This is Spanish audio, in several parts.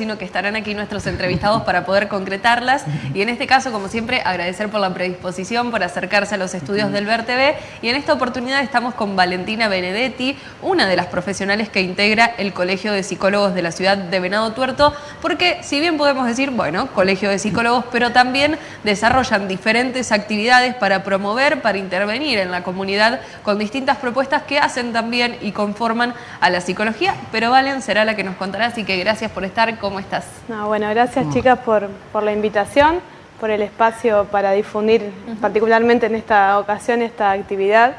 sino que estarán aquí nuestros entrevistados para poder concretarlas. Y en este caso, como siempre, agradecer por la predisposición, por acercarse a los estudios del VERTV. Y en esta oportunidad estamos con Valentina Benedetti, una de las profesionales que integra el Colegio de Psicólogos de la ciudad de Venado Tuerto, porque si bien podemos decir, bueno, Colegio de Psicólogos, pero también desarrollan diferentes actividades para promover, para intervenir en la comunidad con distintas propuestas que hacen también y conforman a la psicología. Pero Valen será la que nos contará, así que gracias por estar con ¿Cómo estás? bueno, gracias chicas por, la invitación, por el espacio para difundir particularmente en esta ocasión esta actividad.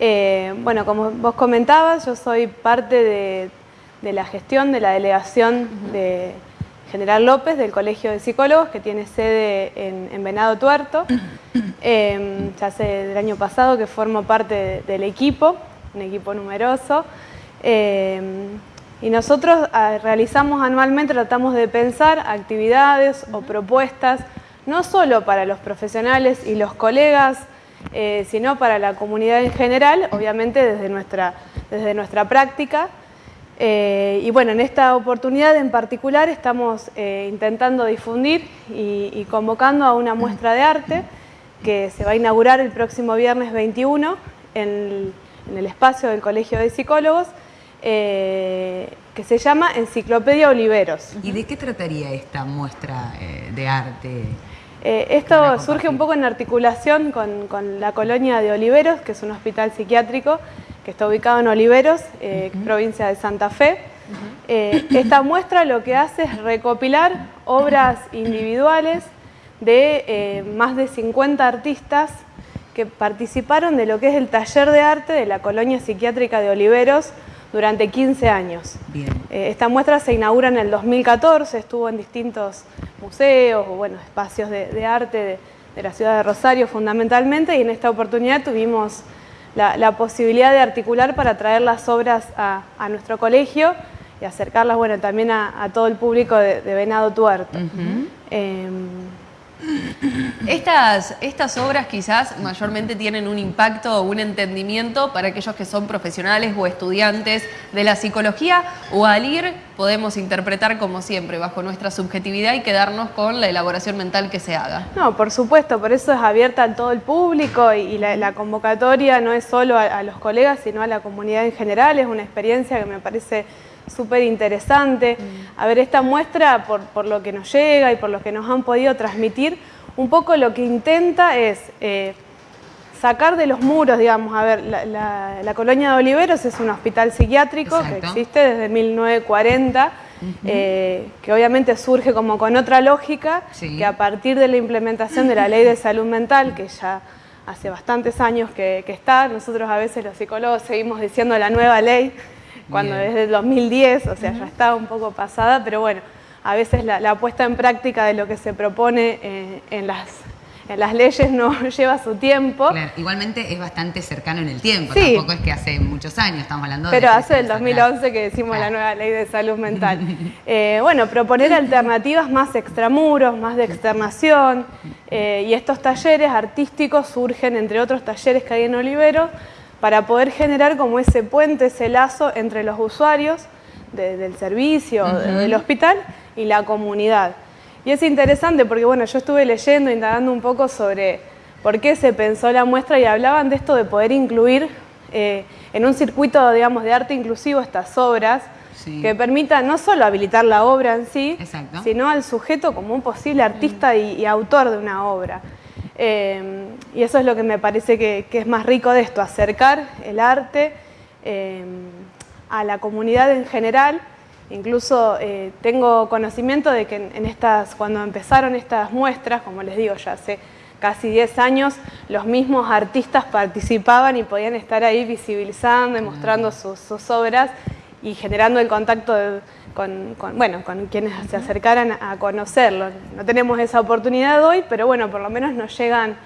Eh, bueno, como vos comentabas, yo soy parte de, la gestión de la delegación de General López del Colegio de Psicólogos que tiene sede en, Venado Tuerto. Em, ya hace el año pasado que formo parte del equipo, un equipo numeroso. Em, y nosotros ah, realizamos anualmente, tratamos de pensar actividades o propuestas, no solo para los profesionales y los colegas, eh, sino para la comunidad en general, obviamente desde nuestra, desde nuestra práctica. Eh, y bueno, en esta oportunidad en particular estamos eh, intentando difundir y, convocando a una muestra de arte que se va a inaugurar el próximo viernes 21 en el espacio del Colegio de Psicólogos, eh, que se llama Enciclopedia Oliveros. ¿Y de qué trataría esta muestra eh, de arte? Eh, esto surge un poco en articulación con, la colonia de Oliveros, que es un hospital psiquiátrico que está ubicado en Oliveros, provincia de Santa Fe. esta muestra lo que hace es recopilar obras individuales de más de 50 artistas que participaron de lo que es el taller de arte de la colonia psiquiátrica de Oliveros, durante 15 años. Eh, esta muestra se inaugura en el 2014, estuvo en distintos museos o bueno, espacios de, arte de, la ciudad de Rosario fundamentalmente y en esta oportunidad tuvimos la, posibilidad de articular para traer las obras a, nuestro colegio y acercarlas bueno, también a, todo el público de, Venado Tuerto. Estas, estas obras quizás mayormente tienen un impacto o un entendimiento para aquellos que son profesionales o estudiantes de la psicología o al ir podemos interpretar como siempre bajo nuestra subjetividad y quedarnos con la elaboración mental que se haga. No, por supuesto, por eso es abierta a todo el público y, la, convocatoria no es solo a, los colegas sino a la comunidad en general, es una experiencia que me parece súper interesante. Mm. A ver, esta muestra, por, por, lo que nos llega y por lo que nos han podido transmitir, un poco lo que intenta es eh, sacar de los muros, digamos, a ver, la, colonia de Oliveros es un hospital psiquiátrico que existe desde 1940, eh, que obviamente surge como con otra lógica, que a partir de la implementación de la ley de salud mental, que ya hace bastantes años que, está, nosotros a veces los psicólogos seguimos diciendo la nueva ley, cuando desde el 2010, o sea, ya está un poco pasada, pero bueno, a veces la, puesta en práctica de lo que se propone eh, en, las, en las leyes no lleva su tiempo. igualmente es bastante cercano en el tiempo, tampoco es que hace muchos años, estamos hablando de... Pero hace el 2011 que decimos la nueva ley de salud mental. Eh, bueno, proponer alternativas más extramuros, más de externación, eh, y estos talleres artísticos surgen, entre otros talleres que hay en Olivero, para poder generar como ese puente, ese lazo entre los usuarios del servicio, del hospital, y la comunidad. Y es interesante porque bueno, yo estuve leyendo, indagando un poco sobre por qué se pensó la muestra y hablaban de esto de poder incluir eh, en un circuito digamos, de arte inclusivo estas obras que permitan no solo habilitar la obra en sí, sino al sujeto como un posible artista y, autor de una obra. Eh, y eso es lo que me parece que, es más rico de esto, acercar el arte eh, a la comunidad en general. Incluso eh, tengo conocimiento de que en estas, cuando empezaron estas muestras, como les digo, ya hace casi 10 años, los mismos artistas participaban y podían estar ahí visibilizando y mostrando sus, obras y generando el contacto con, bueno, con quienes se acercaran a conocerlo. No tenemos esa oportunidad hoy, pero bueno, por lo menos nos llegan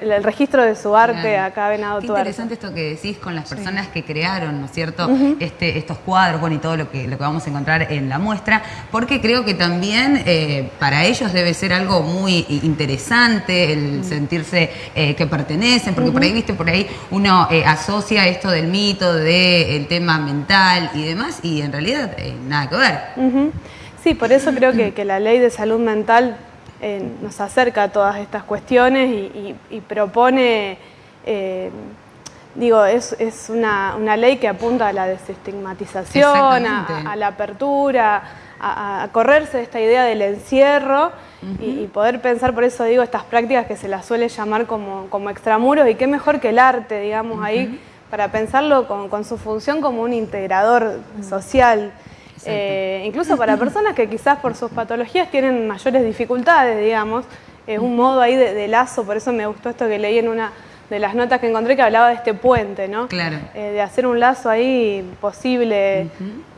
el registro de su arte acá Venado Qué interesante esto que decís con las personas que crearon, ¿no es cierto?, este, estos cuadros, bueno, y todo lo que, lo que vamos a encontrar en la muestra, porque creo que también eh, para ellos debe ser algo muy interesante el sentirse eh, que pertenecen, porque por ahí, viste, por ahí uno eh, asocia esto del mito, del tema mental y demás, y en realidad nada que ver. Sí, por eso creo que, la ley de salud mental eh, nos acerca a todas estas cuestiones y, propone, eh, digo, es, una, ley que apunta a la desestigmatización, a, la apertura, a, correrse de esta idea del encierro y, poder pensar, por eso digo, estas prácticas que se las suele llamar como, como extramuros y qué mejor que el arte, digamos, ahí para pensarlo con, su función como un integrador social. Eh, incluso para personas que quizás por sus patologías tienen mayores dificultades, digamos, es un modo ahí de, lazo, por eso me gustó esto que leí en una de las notas que encontré que hablaba de este puente, ¿no? Claro. Eh, de hacer un lazo ahí posible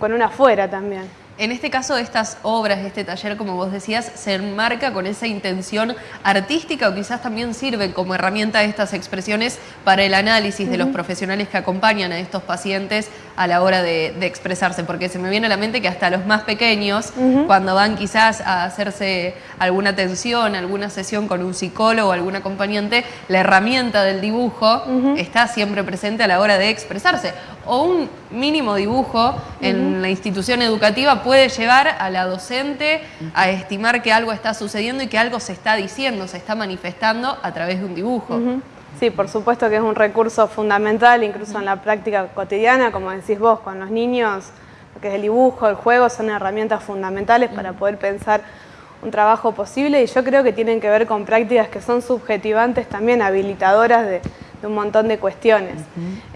con una afuera también. En este caso, estas obras, este taller, como vos decías, se enmarca con esa intención artística o quizás también sirve como herramienta estas expresiones para el análisis de los profesionales que acompañan a estos pacientes a la hora de, expresarse, porque se me viene a la mente que hasta los más pequeños, cuando van quizás a hacerse alguna atención, alguna sesión con un psicólogo o algún acompañante, la herramienta del dibujo está siempre presente a la hora de expresarse. O un mínimo dibujo en la institución educativa puede llevar a la docente a estimar que algo está sucediendo y que algo se está diciendo, se está manifestando a través de un dibujo. Sí, por supuesto que es un recurso fundamental, incluso en la práctica cotidiana, como decís vos, con los niños, lo que es el dibujo, el juego, son herramientas fundamentales para poder pensar un trabajo posible y yo creo que tienen que ver con prácticas que son subjetivantes también, habilitadoras de, un montón de cuestiones.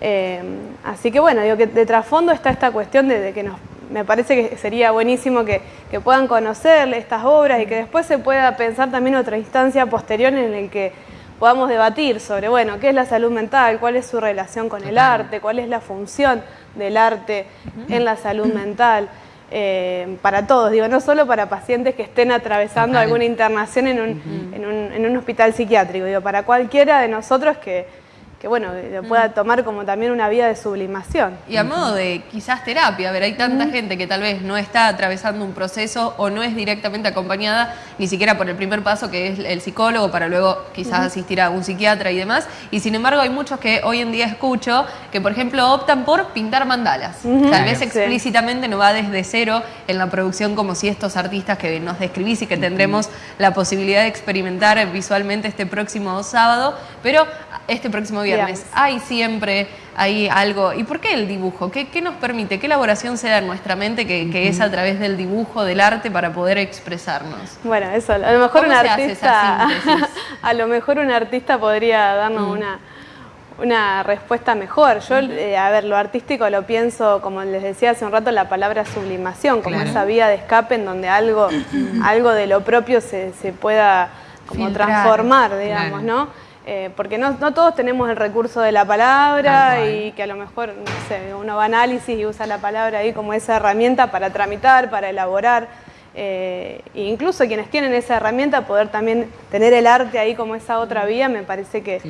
Eh, así que bueno, digo que de trasfondo está esta cuestión de, que nos, me parece que sería buenísimo que, que, puedan conocer estas obras y que después se pueda pensar también otra instancia posterior en el que podamos debatir sobre, bueno, qué es la salud mental, cuál es su relación con el arte, cuál es la función del arte en la salud mental. Eh, para todos, digo, no solo para pacientes que estén atravesando alguna internación en un, en, un, en un hospital psiquiátrico, digo, para cualquiera de nosotros que, que bueno, lo pueda mm. tomar como también una vía de sublimación. Y a modo de quizás terapia, a ver, hay tanta gente que tal vez no está atravesando un proceso o no es directamente acompañada ni siquiera por el primer paso que es el psicólogo para luego quizás asistir a un psiquiatra y demás. Y sin embargo hay muchos que hoy en día escucho que por ejemplo optan por pintar mandalas. Tal vez explícitamente no va desde cero en la producción como si estos artistas que nos describís y que tendremos la posibilidad de experimentar visualmente este próximo sábado, pero este próximo viernes. Hay siempre hay algo. ¿Y por qué el dibujo? ¿Qué, nos permite? ¿Qué elaboración se da en nuestra mente que, es a través del dibujo, del arte, para poder expresarnos? Bueno, eso, a lo mejor un artista. a lo mejor un artista podría darnos mm. una una respuesta mejor. Yo, eh, a ver, lo artístico lo pienso, como les decía hace un rato, la palabra sublimación, como esa vía de escape en donde algo, algo de lo propio se, pueda como transformar, digamos, ¿no? Eh, porque no, todos tenemos el recurso de la palabra y que a lo mejor, no sé, uno va a análisis y usa la palabra ahí como esa herramienta para tramitar, para elaborar. Eh, e incluso quienes tienen esa herramienta, poder también tener el arte ahí como esa otra vía, me parece que,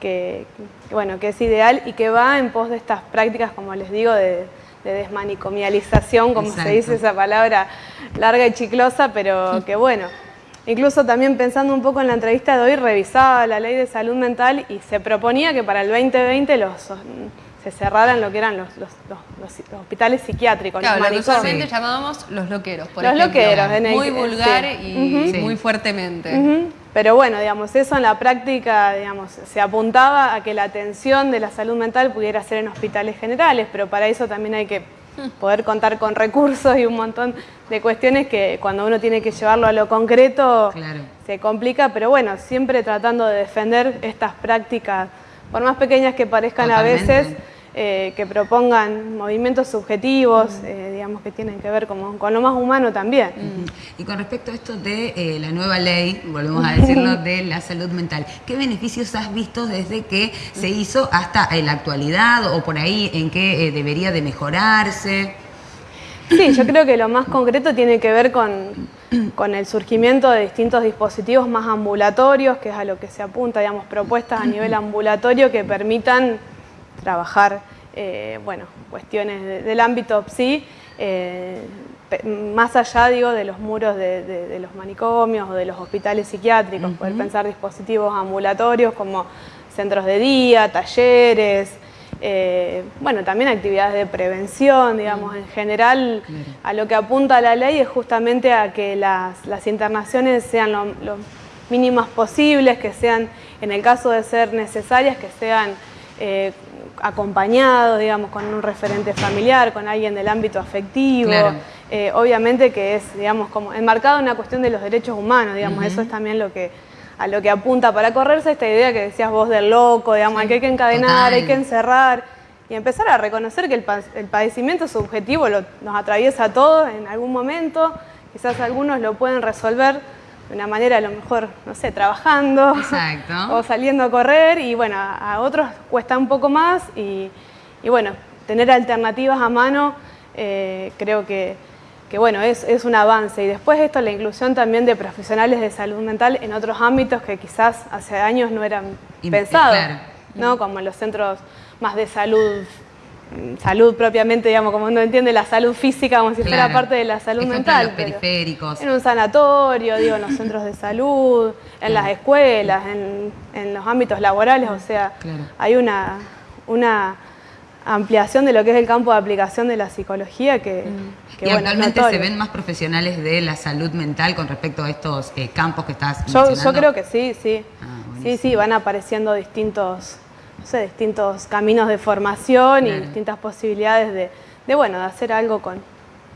que, bueno, que es ideal y que va en pos de estas prácticas, como les digo, de, desmanicomialización, como se dice esa palabra larga y chiclosa, pero que bueno, Incluso también pensando un poco en la entrevista de hoy, revisaba la ley de salud mental y se proponía que para el 2020 los, se cerraran lo que eran los, hospitales psiquiátricos. Claro, lo que usualmente llamábamos los loqueros, por los loqueros, Muy vulgar y muy fuertemente. Pero bueno, digamos, eso en la práctica, digamos, se apuntaba a que la atención de la salud mental pudiera ser en hospitales generales, pero para eso también hay que poder contar con recursos y un montón de cuestiones que cuando uno tiene que llevarlo a lo concreto se complica, pero bueno, siempre tratando de defender estas prácticas, por más pequeñas que parezcan a veces, eh, que propongan movimientos subjetivos, eh, digamos que tienen que ver con, con lo más humano también. Y con respecto a esto de eh, la nueva ley, volvemos a decirlo, de la salud mental, ¿qué beneficios has visto desde que se hizo hasta la actualidad o por ahí en qué debería de mejorarse? Sí, yo creo que lo más concreto tiene que ver con, con, el surgimiento de distintos dispositivos más ambulatorios, que es a lo que se apunta, digamos, propuestas a nivel ambulatorio que permitan trabajar, eh, bueno, cuestiones del ámbito PSI, eh, más allá, digo, de los muros de, los manicomios o de los hospitales psiquiátricos, poder pensar dispositivos ambulatorios como centros de día, talleres, eh, bueno, también actividades de prevención, digamos, en general a lo que apunta la ley es justamente a que las, internaciones sean lo, mínimas posibles, que sean, en el caso de ser necesarias, que sean eh, acompañados, digamos, con un referente familiar, con alguien del ámbito afectivo. Eh, obviamente que es, digamos, como enmarcado en una cuestión de los derechos humanos, digamos, eso es también lo que a lo que apunta para correrse esta idea que decías vos del loco, digamos, que hay que encadenar, hay que encerrar y empezar a reconocer que el, padecimiento subjetivo nos atraviesa a todos en algún momento, quizás algunos lo pueden resolver de una manera a lo mejor, no sé, trabajando o saliendo a correr y bueno, a, otros cuesta un poco más y, bueno, tener alternativas a mano eh, creo que, que bueno, es, es, un avance. Y después esto, la inclusión también de profesionales de salud mental en otros ámbitos que quizás hace años no eran pensados, ¿no? Como en los centros más de salud salud propiamente, digamos, como uno entiende la salud física como si fuera parte de la salud mental. En los periféricos. En un sanatorio, digo, en los centros de salud, en las escuelas, en, en, los ámbitos laborales, o sea, hay una, una ampliación de lo que es el campo de aplicación de la psicología que, mm. y actualmente se ven más profesionales de la salud mental con respecto a estos eh, campos que estás yo, yo creo que sí, sí. Ah, sí, sí, van apareciendo distintos, no sé, distintos caminos de formación y distintas posibilidades de, de, bueno, de hacer algo con,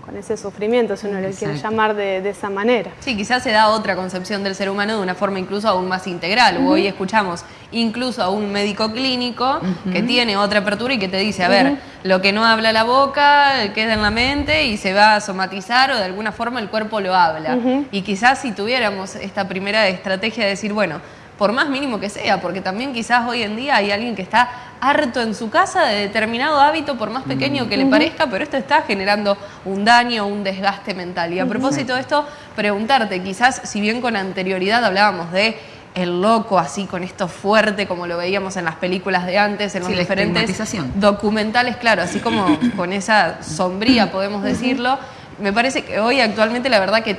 con ese sufrimiento, si uno le quiere llamar de, esa manera. Sí, quizás se da otra concepción del ser humano de una forma incluso aún más integral. Hoy escuchamos incluso a un médico clínico que tiene otra apertura y que te dice, a ver, lo que no habla la boca queda en la mente y se va a somatizar o de alguna forma el cuerpo lo habla. Y quizás si tuviéramos esta primera estrategia de decir, bueno, por más mínimo que sea, porque también quizás hoy en día hay alguien que está harto en su casa de determinado hábito, por más pequeño que le parezca, pero esto está generando un daño, un desgaste mental. Y a propósito de esto, preguntarte, quizás si bien con anterioridad hablábamos de el loco así con esto fuerte como lo veíamos en las películas de antes, en los diferentes documentales, claro, así como con esa sombría podemos decirlo, me parece que hoy actualmente la verdad que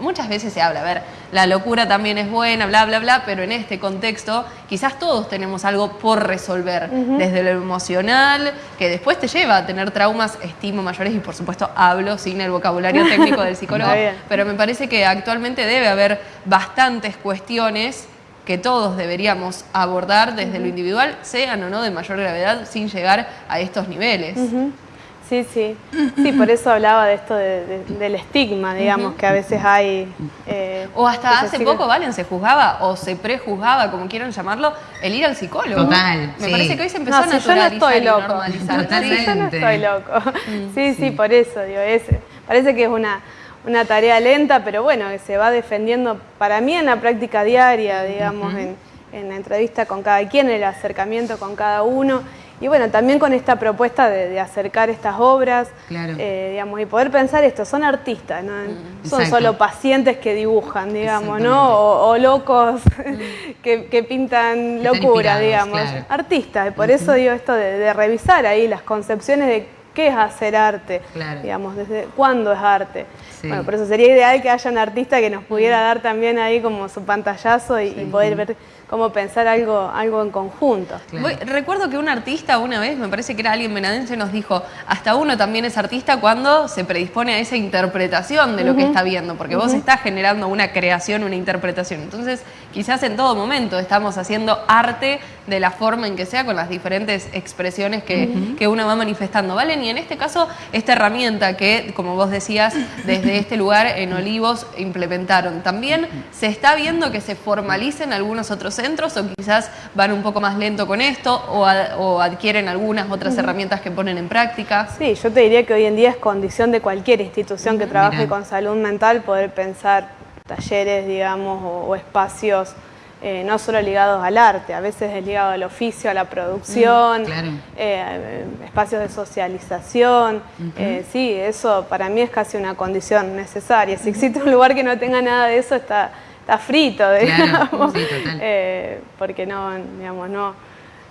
muchas veces se habla, a ver, la locura también es buena, bla, bla, bla, pero en este contexto quizás todos tenemos algo por resolver, desde lo emocional, que después te lleva a tener traumas, estimo mayores y por supuesto hablo sin el vocabulario técnico del psicólogo, pero me parece que actualmente debe haber bastantes cuestiones que todos deberíamos abordar desde lo individual, sean o no de mayor gravedad, sin llegar a estos niveles. Sí, sí. Sí, por eso hablaba de esto del estigma, digamos, que a veces hay... Eh, o hasta hace poco, Valen, se juzgaba o se prejuzgaba, como quieran llamarlo, el ir al psicólogo. Total, Me parece que hoy se empezó a naturalizar yo no estoy loco. Totalmente. yo no estoy loco. Mm, sí, sí, por eso, digo, es, parece que es una, una tarea lenta, pero bueno, que se va defendiendo para mí en la práctica diaria, digamos, en, en la entrevista con cada quien, el acercamiento con cada uno y bueno, también con esta propuesta de, acercar estas obras, eh, digamos, y poder pensar esto, son artistas, no mm, son solo pacientes que dibujan, digamos, ¿no? O, locos mm. que, pintan locura, digamos, artistas. Y por eso digo esto de, revisar ahí las concepciones de qué es hacer arte, digamos, desde cuándo es arte. Bueno, por eso sería ideal que haya un artista que nos pudiera mm. dar también ahí como su pantallazo y poder ver cómo pensar algo, algo en conjunto. recuerdo que un artista una vez, me parece que era alguien venadense, nos dijo, hasta uno también es artista cuando se predispone a esa interpretación de lo que está viendo, porque vos estás generando una creación, una interpretación. Entonces, quizás en todo momento estamos haciendo arte de la forma en que sea, con las diferentes expresiones que, que uno va manifestando, ¿vale? Y en este caso, esta herramienta que, como vos decías, desde este lugar en Olivos implementaron, también se está viendo que se formalicen algunos otros centros o quizás van un poco más lento con esto o, adquieren algunas otras herramientas que ponen en práctica? Sí, yo te diría que hoy en día es condición de cualquier institución que trabaje con salud mental poder pensar talleres, digamos, o, espacios eh, no solo ligados al arte, a veces es ligado al oficio, a la producción, eh, espacios de socialización. Eh, sí, eso para mí es casi una condición necesaria. Si existe un lugar que no tenga nada de eso, está, está frito, digamos. Eh, porque no, digamos, no,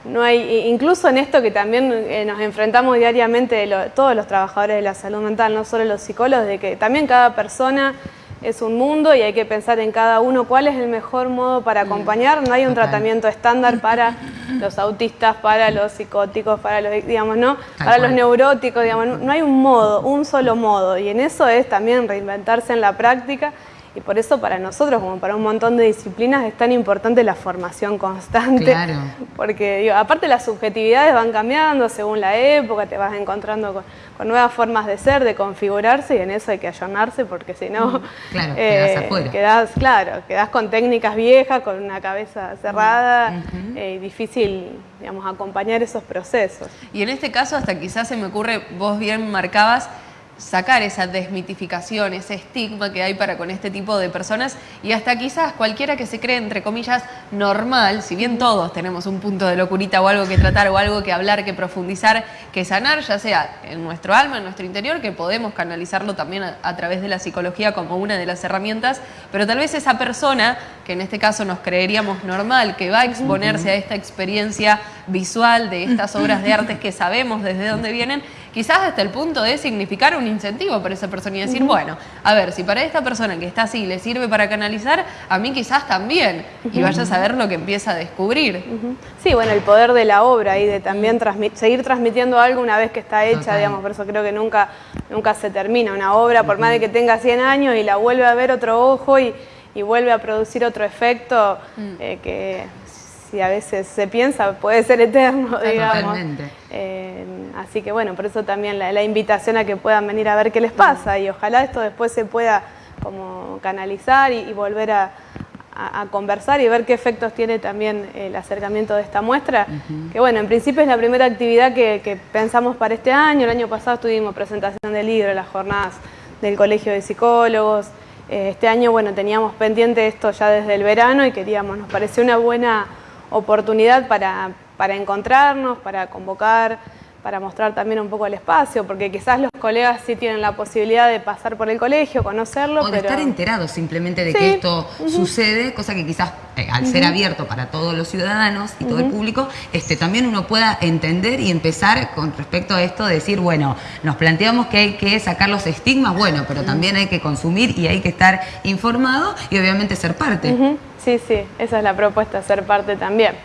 no hay, incluso en esto que también eh, nos enfrentamos diariamente todos los trabajadores de la salud mental, no solo los psicólogos, de que también cada persona es un mundo y hay que pensar en cada uno cuál es el mejor modo para acompañar. No hay un tratamiento estándar para los autistas, para los psicóticos, para los, digamos, ¿no? para los neuróticos, digamos, no hay un modo, un solo modo. Y en eso es también reinventarse en la práctica y por eso para nosotros, como para un montón de disciplinas, es tan importante la formación constante. Claro. Porque digo, aparte las subjetividades van cambiando según la época, te vas encontrando con, nuevas formas de ser, de configurarse, y en eso hay que ayornarse porque si no, claro, eh, quedás, claro, quedás con técnicas viejas, con una cabeza cerrada, eh, y difícil digamos, acompañar esos procesos. Y en este caso, hasta quizás se me ocurre, vos bien marcabas, sacar esa desmitificación, ese estigma que hay para con este tipo de personas y hasta quizás cualquiera que se cree, entre comillas, normal, si bien todos tenemos un punto de locurita o algo que tratar o algo que hablar, que profundizar, que sanar, ya sea en nuestro alma, en nuestro interior, que podemos canalizarlo también a, través de la psicología como una de las herramientas, pero tal vez esa persona, que en este caso nos creeríamos normal, que va a exponerse a esta experiencia visual de estas obras de arte que sabemos desde dónde vienen, quizás hasta el punto de significar un incentivo para esa persona y decir, bueno, a ver, si para esta persona que está así le sirve para canalizar, a mí quizás también, y vaya a saber lo que empieza a descubrir. Sí, bueno, el poder de la obra y de también seguir transmitiendo algo una vez que está hecha, digamos, por eso creo que nunca, nunca se termina una obra, por más de que tenga 100 años y la vuelve a ver otro ojo y, vuelve a producir otro efecto mm. eh, que si a veces se piensa, puede ser eterno, digamos. Eh, así que bueno, por eso también la, invitación a que puedan venir a ver qué les pasa y ojalá esto después se pueda como canalizar y, volver a, conversar y ver qué efectos tiene también el acercamiento de esta muestra. Que bueno, en principio es la primera actividad que, pensamos para este año. El año pasado tuvimos presentación del libro, las jornadas del Colegio de Psicólogos. Eh, este año, bueno, teníamos pendiente esto ya desde el verano y queríamos, nos pareció una buena oportunidad para, para encontrarnos, para convocar, para mostrar también un poco el espacio, porque quizás los colegas sí tienen la posibilidad de pasar por el colegio, conocerlo. O de estar enterados simplemente de que esto sucede, cosa que quizás eh, al ser abierto para todos los ciudadanos y todo el público, este, también uno pueda entender y empezar con respecto a esto, de decir, bueno, nos planteamos que hay que sacar los estigmas, bueno, pero también hay que consumir y hay que estar informado y obviamente ser parte. Sí, sí, esa es la propuesta, ser parte también.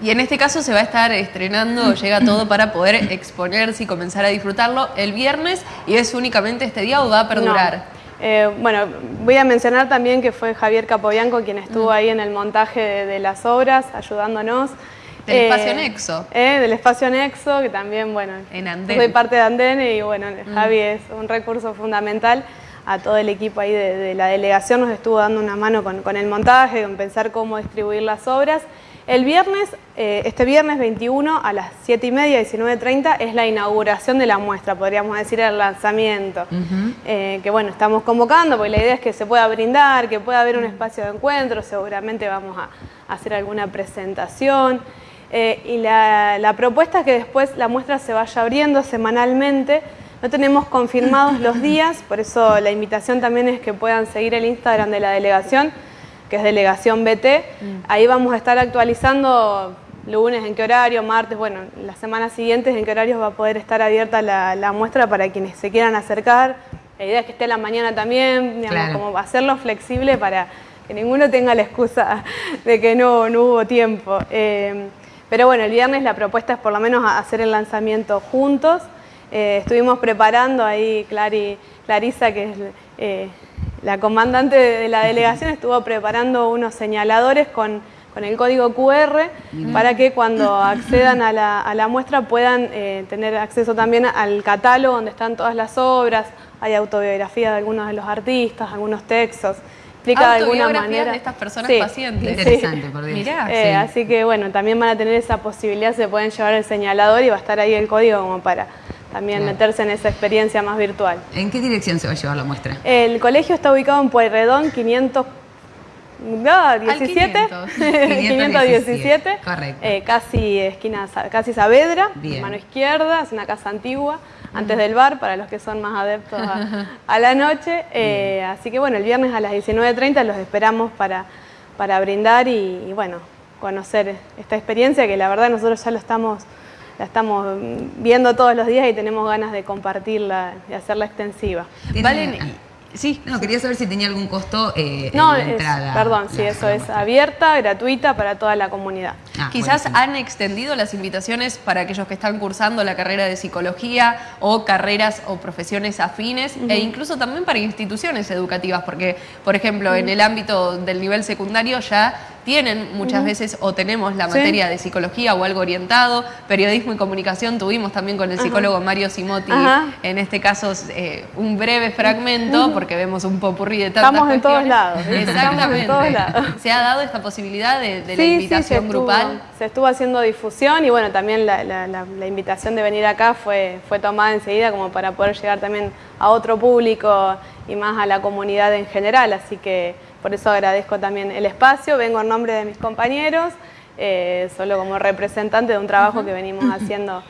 Y en este caso se va a estar estrenando, llega todo para poder exponerse y comenzar a disfrutarlo el viernes y es únicamente este día o va a perdurar. Eh, bueno, voy a mencionar también que fue Javier Capobianco quien estuvo mm. ahí en el montaje de, las obras, ayudándonos. Del eh, espacio Nexo. Eh, del espacio Nexo, que también, bueno, en Andén. soy parte de Andén y bueno, mm. Javi es un recurso fundamental. A todo el equipo ahí de, la delegación nos estuvo dando una mano con, con el montaje, con pensar cómo distribuir las obras. El viernes, eh, este viernes 21 a las 7 y media, 19.30, es la inauguración de la muestra, podríamos decir el lanzamiento. Eh, que bueno, estamos convocando porque la idea es que se pueda brindar, que pueda haber un espacio de encuentro, seguramente vamos a, hacer alguna presentación. Eh, y la, la propuesta es que después la muestra se vaya abriendo semanalmente. No tenemos confirmados los días, por eso la invitación también es que puedan seguir el Instagram de la delegación que es Delegación BT. Mm. Ahí vamos a estar actualizando lunes en qué horario, martes, bueno, las semanas siguientes en qué horario va a poder estar abierta la, muestra para quienes se quieran acercar. La idea es que esté a la mañana también, digamos, como hacerlo flexible para que ninguno tenga la excusa de que no, hubo tiempo. Eh, pero bueno, el viernes la propuesta es por lo menos hacer el lanzamiento juntos. Eh, estuvimos preparando ahí, Clary, Clarisa, que es eh, la comandante de la delegación estuvo preparando unos señaladores con, el código QR para que cuando accedan a la, muestra puedan eh, tener acceso también al catálogo donde están todas las obras, hay autobiografía de algunos de los artistas, algunos textos. Explica de alguna manera. de estas personas pacientes. Interesante, por Dios. Eh, así que bueno, también van a tener esa posibilidad, se pueden llevar el señalador y va a estar ahí el código como para también meterse en esa experiencia más virtual. ¿En qué dirección se va a llevar la muestra? El colegio está ubicado en Pueyrredón 500 no, 17, 517, correcto. Eh, casi esquina, casi Saavedra, mano izquierda, es una casa antigua, antes del bar, para los que son más adeptos a, la noche. Eh, así que bueno, el viernes a las 19.30 los esperamos para, para brindar y, bueno, conocer esta experiencia que la verdad nosotros ya lo estamos la estamos viendo todos los días y tenemos ganas de compartirla y hacerla extensiva. Valen, Sí. No, quería saber si tenía algún costo eh, No, en la es- entrada. perdón, sí, la- eso la es abierta, gratuita para toda la comunidad. Ah, Quizás buenísimo. han extendido las invitaciones para aquellos que están cursando la carrera de psicología o carreras o profesiones afines e incluso también para instituciones educativas, porque, por ejemplo, en el ámbito del nivel secundario ya tienen muchas veces o tenemos la Sí. materia de psicología o algo orientado, periodismo y comunicación tuvimos también con el psicólogo Mario Simotti, Ajá. en este caso eh, un breve fragmento, porque vemos un popurrí de tantas Estamos en todos lados, Exactamente. todos lados. Se ha dado esta posibilidad de, de la sí, invitación estuvo- grupal. Se estuvo haciendo difusión y bueno, también la, la- la- la invitación de venir acá fue, fue tomada enseguida como para poder llegar también a otro público y más a la comunidad en general, así que por eso agradezco también el espacio, vengo en nombre de mis compañeros, eh, solo como representante de un trabajo que venimos haciendo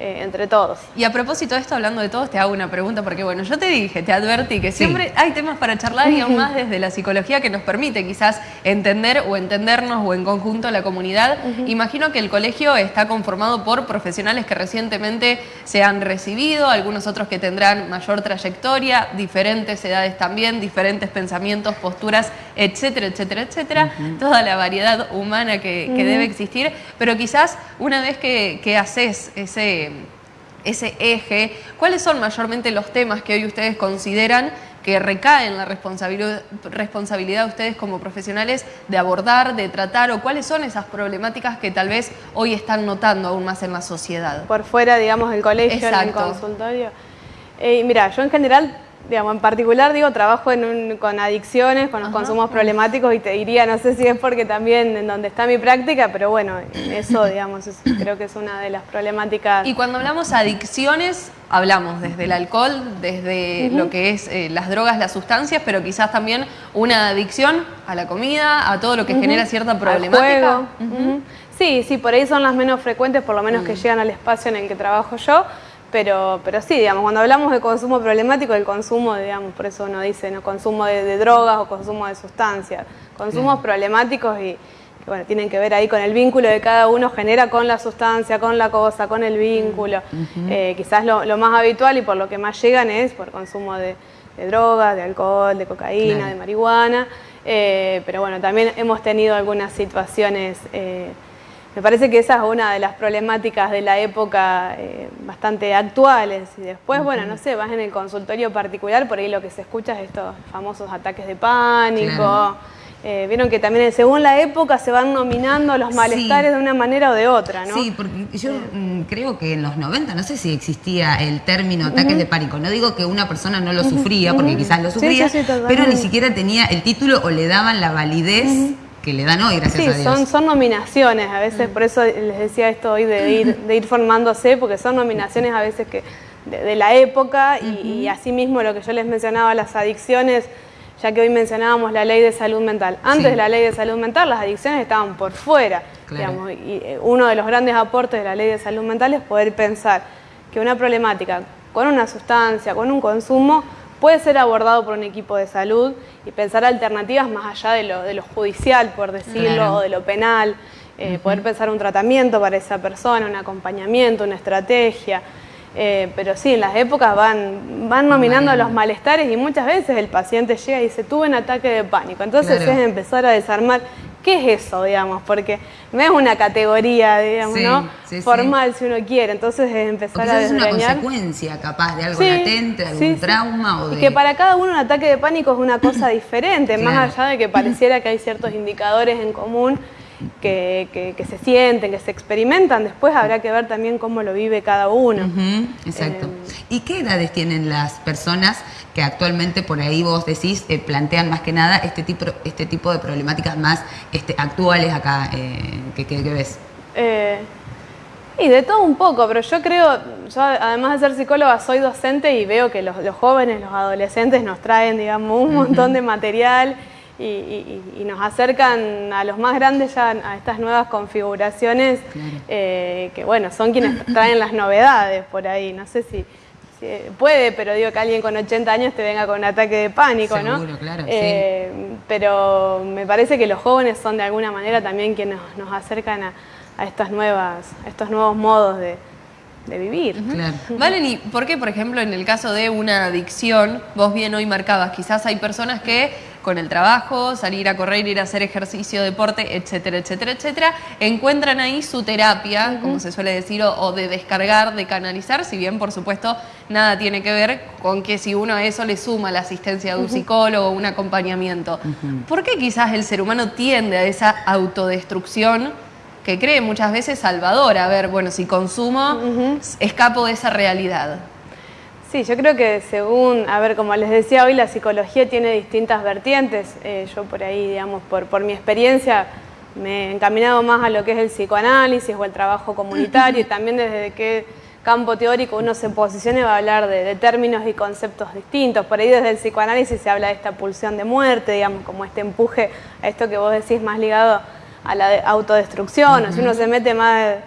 eh, entre todos. Y a propósito de esto, hablando de todos, te hago una pregunta, porque bueno, yo te dije, te advertí que siempre hay temas para charlar y aún más desde la psicología que nos permite quizás entender o entendernos o en conjunto la comunidad. Imagino que el colegio está conformado por profesionales que recientemente se han recibido, algunos otros que tendrán mayor trayectoria, diferentes edades también, diferentes pensamientos, posturas, etcétera, etcétera, etcétera. Toda la variedad humana que, que debe existir, pero quizás una vez que, que haces ese ese eje, ¿cuáles son mayormente los temas que hoy ustedes consideran que recaen la responsabilidad, responsabilidad de ustedes como profesionales de abordar, de tratar, o cuáles son esas problemáticas que tal vez hoy están notando aún más en la sociedad? por fuera, digamos, del colegio, en el Exacto. consultorio. Eh, mira, yo en general, digamos, en particular, digo, trabajo en un- con adicciones, con los Ajá. consumos problemáticos y te diría, no sé si es porque también en donde está mi práctica, pero bueno, eso, digamos, es- creo que es una de las problemáticas. Y cuando hablamos adicciones, hablamos desde el alcohol, desde lo que es eh, las drogas, las sustancias, pero quizás también una adicción a la comida, a todo lo que genera cierta al problemática. juego. Ujú. Sí, sí, por ahí son las menos frecuentes, por lo menos Mm. que llegan al espacio en el que trabajo yo. Pero, pero sí, digamos, cuando hablamos de consumo problemático, el consumo, digamos, por eso uno dice, ¿no? consumo de, de drogas o consumo de sustancias. Consumos problemáticos y que, bueno, tienen que ver ahí con el vínculo que cada uno genera con la sustancia, con la cosa, con el vínculo. Eh, quizás lo, lo más habitual y por lo que más llegan es por consumo de, de drogas, de alcohol, de cocaína, Claro. de marihuana. Eh, pero bueno, también hemos tenido algunas situaciones, eh, me parece que esa es una de las problemáticas de la época eh, bastante actuales. Y después, bueno, no sé, vas en el consultorio particular, por ahí lo que se escucha es estos famosos ataques de pánico. Claro. Eh, Vieron que también según la época se van nominando los Sí. malestares de una manera o de otra, ¿no? Sí, porque yo mm, creo que en los 90, no sé si existía el término ataques de pánico. No digo que una persona no lo sufría, porque quizás lo sufría, sí, sí, pero ni siquiera tenía el título o le daban la validez que le dan hoy, gracias Sí, a Dios. son, son nominaciones, a veces por eso les decía esto hoy de ir, de ir formándose, porque son nominaciones a veces que de, de la época y, y asimismo lo que yo les mencionaba, las adicciones, ya que hoy mencionábamos la ley de salud mental. Antes Sí. de la ley de salud mental las adicciones estaban por fuera, Claro. digamos, y eh, uno de los grandes aportes de la ley de salud mental es poder pensar que una problemática con una sustancia, con un consumo, puede ser abordado por un equipo de salud y pensar alternativas más allá de lo, de lo judicial, por decirlo, Claro. o de lo penal, eh, poder pensar un tratamiento para esa persona, un acompañamiento, una estrategia. Eh, pero sí, en las épocas van, van nominando los malestares y muchas veces el paciente llega y dice, tuve un ataque de pánico. Entonces Claro. es empezar a desarmar, ¿qué es eso, digamos? Porque no es una categoría, digamos, Sí, ¿no? sí, sí. Formal, si uno quiere. Entonces es empezar a quizás es una consecuencia capaz de algo latente, de algún trauma o Y de... que para cada uno un ataque de pánico es una cosa diferente, Claro. más allá de que pareciera que hay ciertos indicadores en común que, que- que se sienten, que se experimentan, después habrá que ver también cómo lo vive cada uno. Ujú, exacto. Eh, ¿Y qué edades tienen las personas que actualmente por ahí vos decís eh, plantean más que nada este tipo, este tipo de problemáticas más este, actuales acá eh, que, que- que ves? Eh, y de todo un poco, pero yo creo, yo además de ser psicóloga soy docente y veo que los, los jóvenes, los adolescentes nos traen, digamos, un montón de material y, y- y- y nos acercan a los más grandes ya a estas nuevas configuraciones Claro. eh, que, bueno, son quienes traen las novedades por ahí. No sé si, si puede, pero digo que alguien con 80 años te venga con un ataque de pánico, ¿no? Seguro, claro, sí. Eh, Pero me parece que los jóvenes son de alguna manera también quienes nos, nos acercan a, a estas nuevas, a estos nuevos modos de, de vivir. Claro. Valen, ¿y por qué, por ejemplo, en el caso de una adicción, vos bien hoy marcabas, quizás hay personas que con el trabajo, salir a correr, ir a hacer ejercicio, deporte, etcétera, etcétera, etcétera, encuentran ahí su terapia, como se suele decir, o, o de descargar, de canalizar, si bien, por supuesto, nada tiene que ver con que si uno a eso le suma la asistencia de un psicólogo o un acompañamiento. ¿Por qué quizás el ser humano tiende a esa autodestrucción? que cree muchas veces Salvador, a ver, bueno, si consumo, escapo de esa realidad. Sí, yo creo que según, a ver, como les decía hoy, la psicología tiene distintas vertientes. Eh, yo por ahí, digamos, por, mi experiencia, me he encaminado más a lo que es el psicoanálisis o el trabajo comunitario y también desde qué campo teórico uno se posicione va a hablar de, de, términos y conceptos distintos. Por ahí desde el psicoanálisis se habla de esta pulsión de muerte, digamos, como este empuje a esto que vos decís más ligado a la autodestrucción, o si uno se mete más,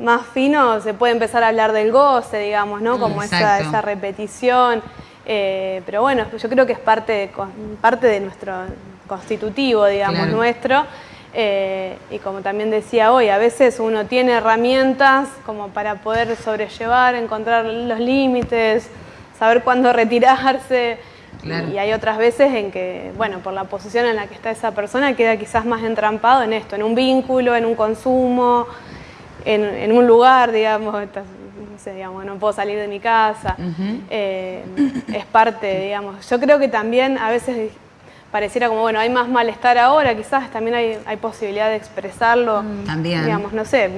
más fino, se puede empezar a hablar del goce, digamos, ¿no? Como esa, esa, repetición. Eh, pero bueno, yo creo que es parte de, parte de nuestro constitutivo, digamos, claro. nuestro. Eh, y como también decía hoy, a veces uno tiene herramientas como para poder sobrellevar, encontrar los límites, saber cuándo retirarse. Claro. Y hay otras veces en que, bueno, por la posición en la que está esa persona, queda quizás más entrampado en esto, en un vínculo, en un consumo, en, en un lugar, digamos, no sé, digamos, no puedo salir de mi casa. Uh -huh. eh, es parte, digamos. Yo creo que también a veces pareciera como, bueno, hay más malestar ahora, quizás también hay, hay posibilidad de expresarlo. También. Digamos, no sé,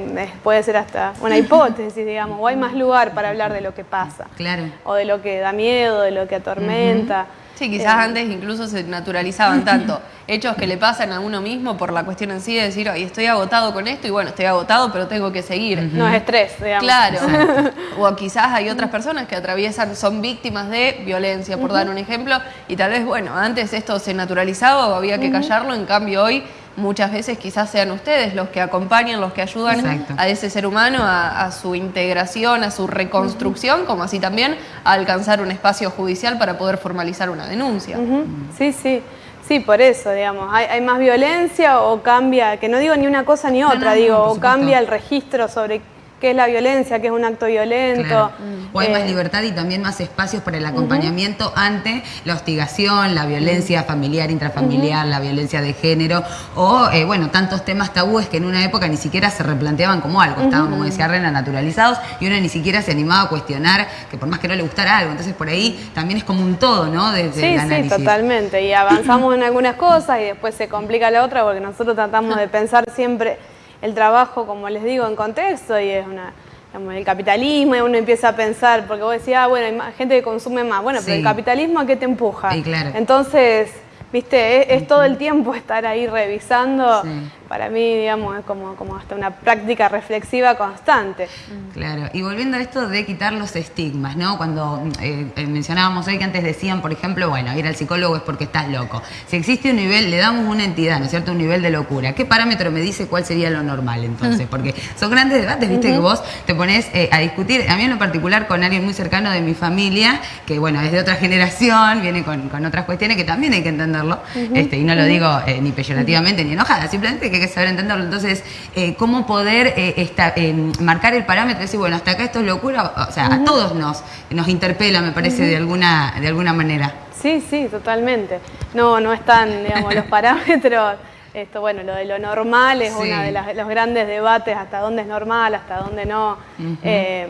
puede ser hasta una hipótesis, digamos, o hay más lugar para hablar de lo que pasa. Claro. O de lo que da miedo, de lo que atormenta. Uh -huh. Sí, quizás eh, antes incluso se naturalizaban tanto hechos que le pasan a uno mismo por la cuestión en sí de decir, oye, estoy agotado con esto y bueno, estoy agotado, pero tengo que seguir. No es estrés, digamos. Claro. o quizás hay otras personas que atraviesan, son víctimas de violencia, por uh -huh. dar un ejemplo, y tal vez, bueno, antes esto se naturalizaba o había que callarlo, en cambio hoy muchas veces quizás sean ustedes los que acompañan, los que ayudan Exacto. a ese ser humano a, a, su integración, a su reconstrucción, uh -huh. como así también a alcanzar un espacio judicial para poder formalizar una denuncia. Uh -huh. Sí, sí. Sí, por eso, digamos, hay, hay, más violencia o cambia, que no digo ni una cosa ni otra, no, no, digo, o cambia el registro sobre qué es la violencia, qué es un acto violento. Claro. O hay eh, más libertad y también más espacios para el acompañamiento uh -huh. ante la hostigación, la violencia familiar, intrafamiliar, uh -huh. la violencia de género, o eh, bueno, tantos temas tabúes que en una época ni siquiera se replanteaban como algo, estaban, uh -huh. como decía Rena, naturalizados y uno ni siquiera se animaba a cuestionar que por más que no le gustara algo, entonces por ahí también es como un todo, ¿no? Desde sí, el análisis. sí, totalmente, y avanzamos en algunas cosas y después se complica la otra porque nosotros tratamos de pensar siempre el trabajo, como les digo, en contexto y es una, digamos, el capitalismo y uno empieza a pensar, porque vos decías, ah, bueno, hay más, gente que consume más, bueno, sí. pero el capitalismo a qué te empuja. Sí, claro. Entonces, viste, es, es, todo el tiempo estar ahí revisando. Sí. Para mí, digamos, es como, como hasta una práctica reflexiva constante. Claro, y volviendo a esto de quitar los estigmas, ¿no? Cuando eh, eh, mencionábamos hoy que antes decían, por ejemplo, bueno, ir al psicólogo es porque estás loco. Si existe un nivel, le damos una entidad, ¿no es cierto? Un nivel de locura. ¿Qué parámetro me dice cuál sería lo normal entonces? Porque son grandes debates, viste, uh -huh. que vos te pones eh, a discutir. A mí en lo particular con alguien muy cercano de mi familia, que bueno, es de otra generación, viene con, con otras cuestiones que también hay que entenderlo. Uh -huh. este, y no lo digo eh, ni peyorativamente ni enojada, simplemente que que saber entenderlo. Entonces, eh, ¿cómo poder eh, esta, eh, marcar el parámetro y decir, bueno, hasta acá esto es locura? O sea, uh -huh. a todos nos, nos interpela, me parece, uh -huh. de, alguna, de alguna manera. Sí, sí, totalmente. No, no están, digamos, los parámetros. Esto, bueno, lo de lo normal es sí. uno de las, los grandes debates, hasta dónde es normal, hasta dónde no. eh,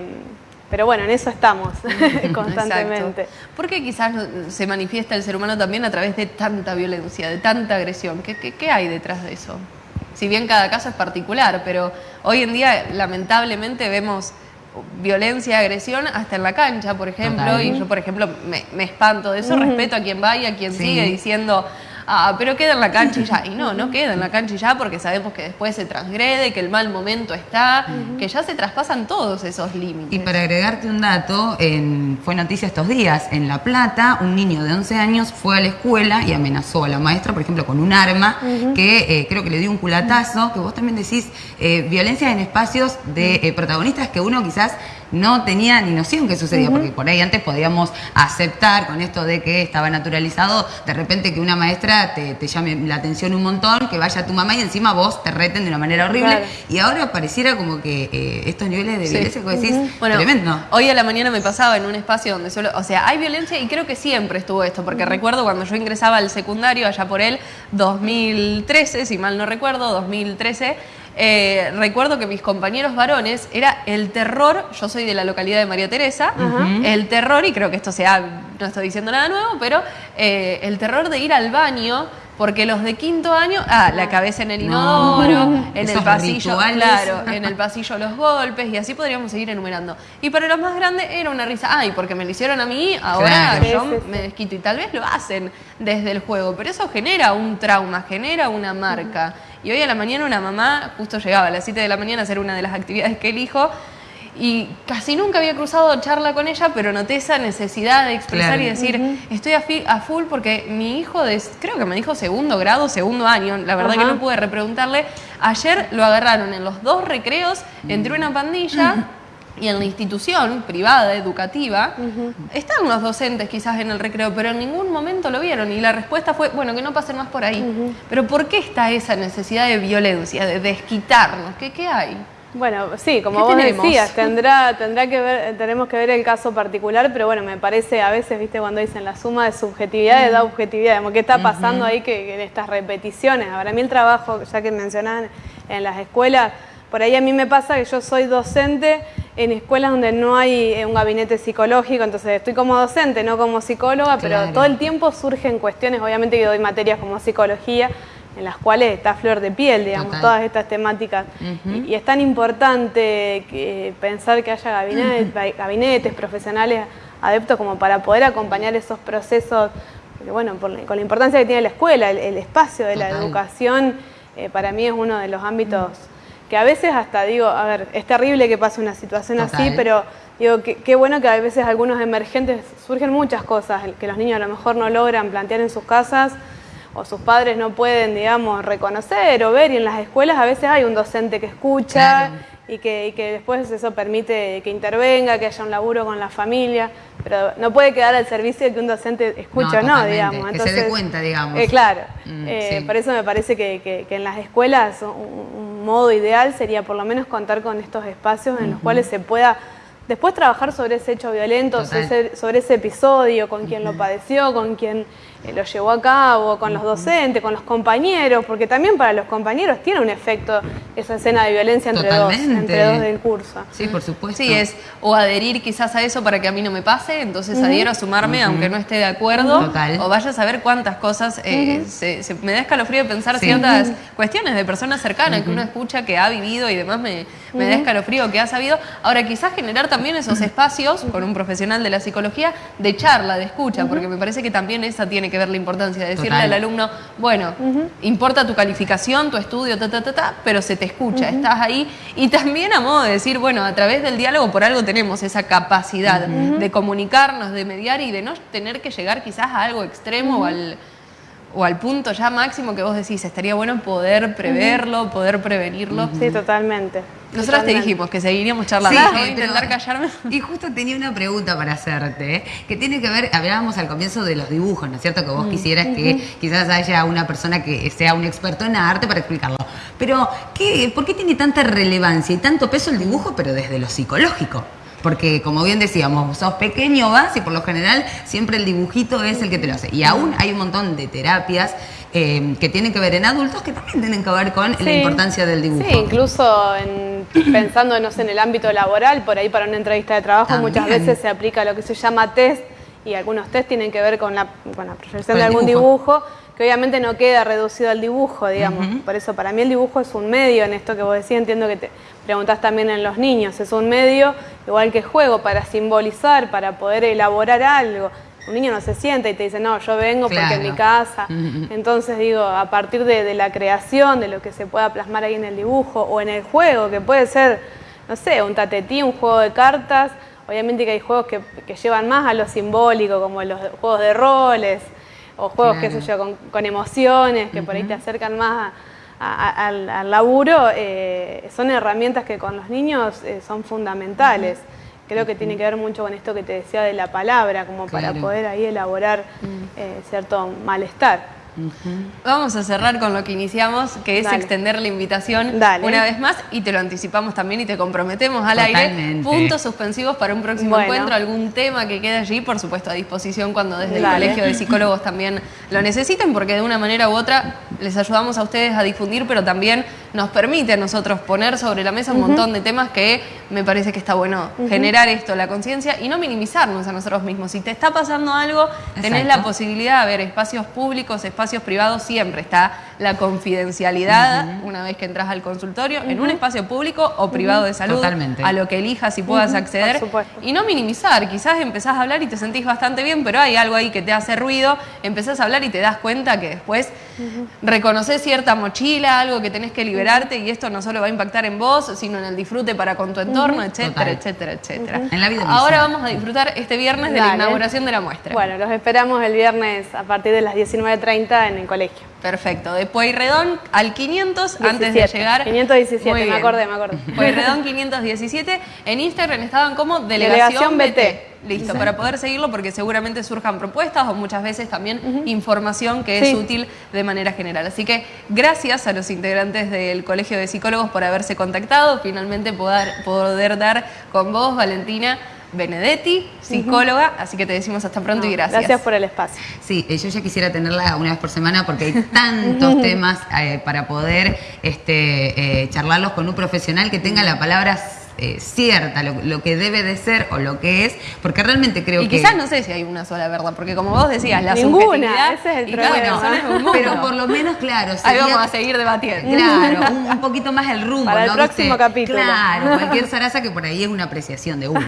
pero bueno, en eso estamos constantemente. ¿Por qué quizás se manifiesta el ser humano también a través de tanta violencia, de tanta agresión? ¿Qué, qué, qué hay detrás de eso? Si bien cada caso es particular, pero hoy en día lamentablemente vemos violencia, agresión hasta en la cancha, por ejemplo, Total. y yo, por ejemplo, me, me espanto de eso, uh -huh. respeto a quien va y a quien sí. sigue diciendo ah, pero queda en la cancha y ya. Y no, no queda en la cancha y ya porque sabemos que después se transgrede, que el mal momento está, uh -huh. que ya se traspasan todos esos límites. Y para agregarte un dato, en, fue noticia estos días, en La Plata, un niño de 11 años fue a la escuela y amenazó a la maestra, por ejemplo, con un arma, uh -huh. que eh, creo que le dio un culatazo, que vos también decís, eh, violencia en espacios de eh, protagonistas que uno quizás no tenía ni noción que sucedía, porque por ahí antes podíamos aceptar con esto de que estaba naturalizado, de repente que una maestra te, llame la atención un montón, que vaya tu mamá y encima vos te reten de una manera horrible. Y ahora pareciera como que eh, estos niveles de violencia que decís, bueno, tremendo. Hoy a la mañana me pasaba en un espacio donde solo, o sea, hay violencia y creo que siempre estuvo esto, porque recuerdo cuando yo ingresaba al secundario, allá por el 2013, si mal no recuerdo, 2013, eh, recuerdo que mis compañeros varones era el terror, yo soy de la localidad de María Teresa, el terror, y creo que esto sea, no estoy diciendo nada nuevo, pero eh, el terror de ir al baño porque los de quinto año, ah, la cabeza en el inodoro, en el pasillo, claro, en el pasillo los golpes y así podríamos seguir enumerando. Y para los más grandes era una risa, ay, porque me lo hicieron a mí, ahora yo me desquito y tal vez lo hacen desde el juego, pero eso genera un trauma, genera una marca. Y hoy a la mañana una mamá justo llegaba a las 7 de la mañana a hacer una de las actividades que elijo. Y casi nunca había cruzado charla con ella, pero noté esa necesidad de expresar y decir, estoy a, full porque mi hijo, de, creo que me dijo segundo grado, segundo año, la verdad que no pude repreguntarle, ayer lo agarraron en los dos recreos entre una pandilla. Y en la institución privada, educativa, están los docentes quizás en el recreo, pero en ningún momento lo vieron. Y la respuesta fue, bueno, que no pasen más por ahí. Pero ¿por qué está esa necesidad de violencia, de desquitarnos? ¿Qué, qué hay? Bueno, sí, como vos decías, tendrá, tendrá que ver, tenemos que ver el caso particular, pero bueno, me parece a veces, viste, cuando dicen la suma de subjetividad da objetividad, ¿qué está pasando ahí que, en estas repeticiones? Ahora, a mí el trabajo, ya que mencionaban en las escuelas, por ahí a mí me pasa que yo soy docente en escuelas donde no hay eh, un gabinete psicológico, entonces estoy como docente, no como psicóloga, pero todo el tiempo surgen cuestiones, obviamente que doy materias como psicología, en las cuales está flor de piel, digamos, todas estas temáticas. y, es tan importante que pensar que haya gabinetes, profesionales adeptos como para poder acompañar esos procesos, porque bueno, con la importancia que tiene la escuela, el, espacio de la educación, eh, para mí es uno de los ámbitos que a veces hasta digo, a ver, es terrible que pase una situación así, pero digo, qué bueno que a veces algunos emergentes surgen muchas cosas que los niños a lo mejor no logran plantear en sus casas o sus padres no pueden, digamos, reconocer o ver, y en las escuelas a veces hay un docente que escucha y, que, que, después eso permite que intervenga, que haya un laburo con la familia, pero no puede quedar al servicio de que un docente escuche o no, digamos. Entonces, que se dé cuenta, digamos. Eh, claro, mm, eh, por eso me parece que, en las escuelas un, modo ideal sería por lo menos contar con estos espacios en los cuales se pueda después trabajar sobre ese hecho violento, sobre ese, episodio, con quien lo padeció, con quien lo llevó a cabo, con los docentes, con los compañeros, porque también para los compañeros tiene un efecto esa escena de violencia entre dos, entre dos del curso. Sí, por supuesto. Sí, es o adherir quizás a eso para que a mí no me pase, entonces adhiero a sumarme aunque no esté de acuerdo, o vaya a saber cuántas cosas, eh, se, me da escalofrío pensar ciertas cuestiones de personas cercanas que uno escucha, que ha vivido y demás me, me da escalofrío, que ha sabido. Ahora, quizás generar también esos espacios con un profesional de la psicología de charla, de escucha, porque me parece que también esa tiene que ver la importancia de decirle al alumno, bueno, importa tu calificación, tu estudio, ta, ta, ta, ta, pero se te escucha, estás ahí. Y también a modo de decir, bueno, a través del diálogo por algo tenemos esa capacidad de comunicarnos, de mediar y de no tener que llegar quizás a algo extremo o al o al punto ya máximo que vos decís, estaría bueno poder preverlo, poder prevenirlo. Sí, totalmente. Nosotras te dijimos que seguiríamos charlando. Sí, intentar callarme. Y justo tenía una pregunta para hacerte, que tiene que ver, hablábamos al comienzo de los dibujos, ¿no es cierto? Que vos mm. quisieras que quizás haya una persona que sea un experto en arte para explicarlo. Pero, ¿qué, ¿por qué tiene tanta relevancia y tanto peso el dibujo, pero desde lo psicológico? Porque, como bien decíamos, sos pequeño, vas y por lo general siempre el dibujito es el que te lo hace. Y aún hay un montón de terapias eh, que tienen que ver en adultos que también tienen que ver con la importancia del dibujo. Sí, incluso en, pensando en el ámbito laboral, por ahí para una entrevista de trabajo muchas veces se aplica lo que se llama test y algunos test tienen que ver con la, con la proyección de algún dibujo que obviamente no queda reducido al dibujo, digamos. Por eso para mí el dibujo es un medio en esto que vos decías, entiendo que te preguntás también en los niños, es un medio igual que juego para simbolizar, para poder elaborar algo. Un niño no se sienta y te dice, no, yo vengo porque en mi casa. Entonces digo, a partir de, la creación, de lo que se pueda plasmar ahí en el dibujo o en el juego, que puede ser, no sé, un tatetí, un juego de cartas, obviamente que hay juegos que, que llevan más a lo simbólico, como los juegos de roles, o juegos, qué sé yo, con, emociones, que por ahí te acercan más al, laburo, eh, son herramientas que con los niños eh, son fundamentales. Creo que tiene que ver mucho con esto que te decía de la palabra, como para poder ahí elaborar eh, cierto malestar. Vamos a cerrar con lo que iniciamos, que es Dale. extender la invitación Dale. una vez más y te lo anticipamos también y te comprometemos al aire. Puntos suspensivos para un próximo Bueno. encuentro, algún tema que quede allí, por supuesto a disposición cuando desde el. Colegio de Psicólogos también lo necesiten, porque de una manera u otra les ayudamos a ustedes a difundir, pero también nos permite a nosotros poner sobre la mesa un montón de temas que me parece que está bueno generar esto, la conciencia y no minimizarnos a nosotros mismos. Si te está pasando algo, tenés la Exacto. posibilidad de ver espacios públicos, espacios privados, siempre está la confidencialidad una vez que entras al consultorio, en un espacio público o privado de salud, Totalmente. a lo que elijas y puedas acceder. Y no minimizar, quizás empezás a hablar y te sentís bastante bien, pero hay algo ahí que te hace ruido, empezás a hablar y te das cuenta que después reconoces cierta mochila, algo que tenés que liberarte y esto no solo va a impactar en vos, sino en el disfrute para con tu entorno, etcétera, Total. etcétera, etcétera. En la vida misma. Ahora vamos a disfrutar este viernes de la inauguración de la muestra. Bueno, los esperamos el viernes a partir de las 19.30 en el colegio. Perfecto, de Pueyrredón al 500 antes de 17. llegar. 517, Muy me acordé, me acordé. Pueyrredón 517. En Instagram estaban como Delegación, Delegación BT. Listo, para poder seguirlo porque seguramente surjan propuestas o muchas veces también información que es útil de manera general. Así que gracias a los integrantes del Colegio de Psicólogos por haberse contactado, finalmente poder, poder dar con vos, Valentina Benedetti, psicóloga, así que te decimos hasta pronto y gracias. Gracias por el espacio. Sí, eh, yo ya quisiera tenerla una vez por semana porque hay tantos temas eh, para poder este, eh, charlarlos con un profesional que tenga la palabra eh, cierta, lo, lo que debe de ser o lo que es, porque realmente creo Y que... quizás no sé si hay una sola verdad, porque como vos decías, la Ninguna, subjetividad ese es el problema. pero por lo menos, claro, Ahí sería- vamos a seguir debatiendo. Claro, un, un poquito más el rumbo, Para el ¿no? próximo ¿Viste? capítulo. Claro, cualquier zaraza que por ahí es una apreciación de uno.